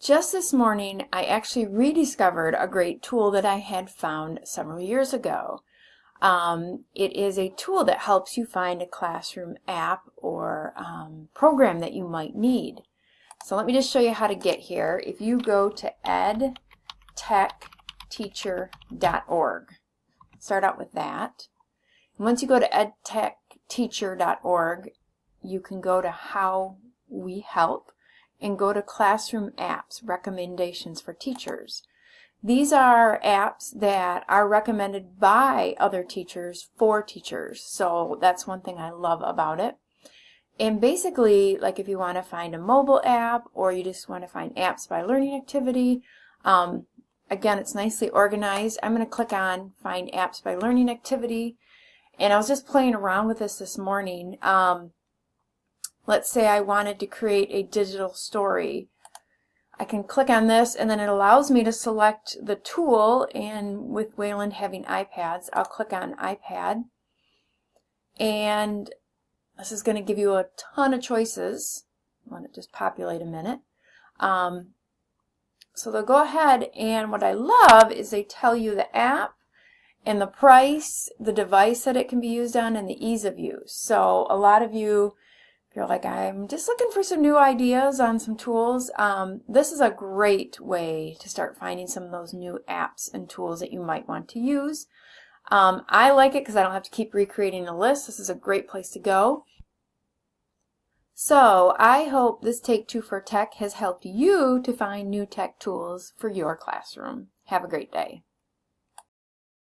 Just this morning, I actually rediscovered a great tool that I had found several years ago. Um, it is a tool that helps you find a classroom app or um, program that you might need. So let me just show you how to get here. If you go to edtechteacher.org, start out with that. Once you go to edtechteacher.org, you can go to How We Help and go to Classroom Apps, Recommendations for Teachers. These are apps that are recommended by other teachers for teachers. So that's one thing I love about it. And basically, like if you want to find a mobile app or you just want to find apps by learning activity, um, again, it's nicely organized. I'm going to click on Find Apps by Learning Activity. And I was just playing around with this this morning. Um, let's say I wanted to create a digital story. I can click on this and then it allows me to select the tool and with Wayland having iPads, I'll click on iPad and this is going to give you a ton of choices. Let it just populate a minute. Um, so they'll go ahead and what I love is they tell you the app and the price, the device that it can be used on, and the ease of use. So a lot of you you're like, I'm just looking for some new ideas on some tools, um, this is a great way to start finding some of those new apps and tools that you might want to use. Um, I like it because I don't have to keep recreating a list. This is a great place to go. So I hope this Take Two for Tech has helped you to find new tech tools for your classroom. Have a great day.